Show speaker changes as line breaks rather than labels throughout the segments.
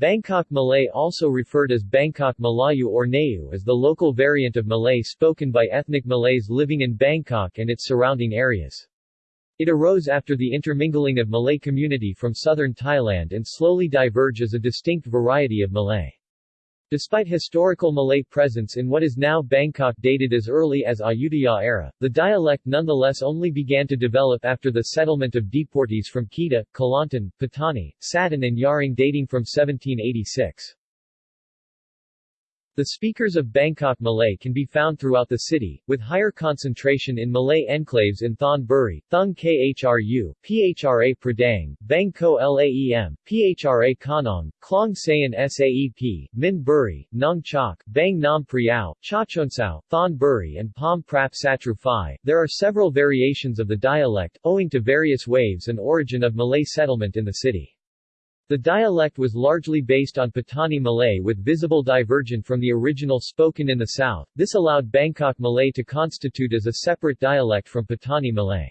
Bangkok Malay also referred as Bangkok Malayu or Nayu is the local variant of Malay spoken by ethnic Malays living in Bangkok and its surrounding areas. It arose after the intermingling of Malay community from southern Thailand and slowly diverge as a distinct variety of Malay. Despite historical Malay presence in what is now Bangkok dated as early as Ayutthaya era, the dialect nonetheless only began to develop after the settlement of deportees from Kedah, Kelantan, Patani, Satun and Yaring dating from 1786. The speakers of Bangkok Malay can be found throughout the city, with higher concentration in Malay enclaves in Thon Buri, Thung Khru, Phra Pradaeng, Bang Ko Laem, Phra Kanong, Klong Saen Saep, Min Buri, Nong Chok, Bang Nam Priao, Chachoengsao, Thon Buri and Pom Prap Satru Phai. There are several variations of the dialect, owing to various waves and origin of Malay settlement in the city. The dialect was largely based on Patani Malay with visible divergent from the original spoken in the south, this allowed Bangkok Malay to constitute as a separate dialect from Patani Malay.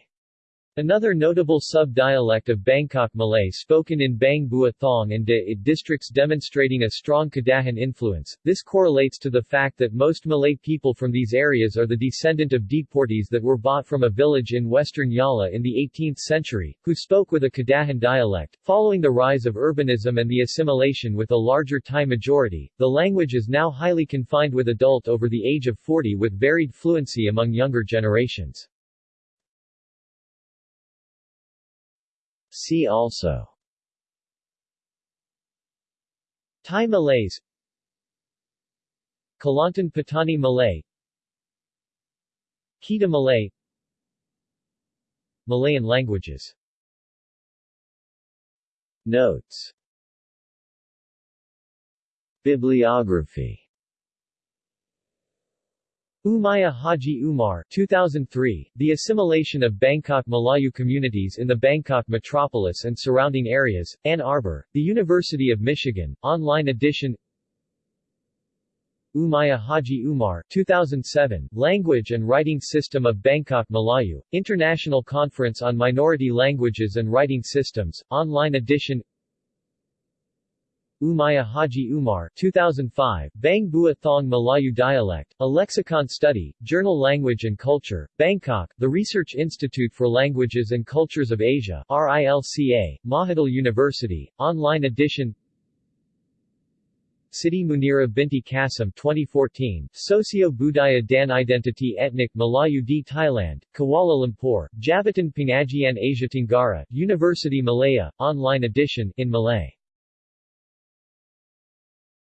Another notable sub-dialect of Bangkok Malay spoken in Bang Bua Thong and De districts demonstrating a strong Kedahan influence. This correlates to the fact that most Malay people from these areas are the descendant of deportees that were bought from a village in western Yala in the 18th century, who spoke with a Kedahan dialect. Following the rise of urbanism and the assimilation with a larger Thai majority, the language is now highly confined with adult over the age of 40 with varied fluency among younger generations.
See also.
Thai Malays. Kelantan Patani Malay. Kedah Malay. Malayan languages.
Notes. Bibliography
Umaiyah Haji Umar 2003, The Assimilation of Bangkok Malayu Communities in the Bangkok Metropolis and Surrounding Areas, Ann Arbor, The University of Michigan, online edition Umaiyah Haji Umar 2007, Language and Writing System of Bangkok Malayu, International Conference on Minority Languages and Writing Systems, online edition Umaiyah Haji Umar 2005, Bang Bua Thong Malayu Dialect, A Lexicon Study, Journal Language and Culture, Bangkok, The Research Institute for Languages and Cultures of Asia RILCA, Mahidol University, online edition Siti Munira Binti Kasim 2014, Socio-Budaya dan Identity Ethnic Malayu di Thailand, Kuala Lumpur, Jabatan Pengajian Asia Tenggara, University Malaya, online edition, in Malay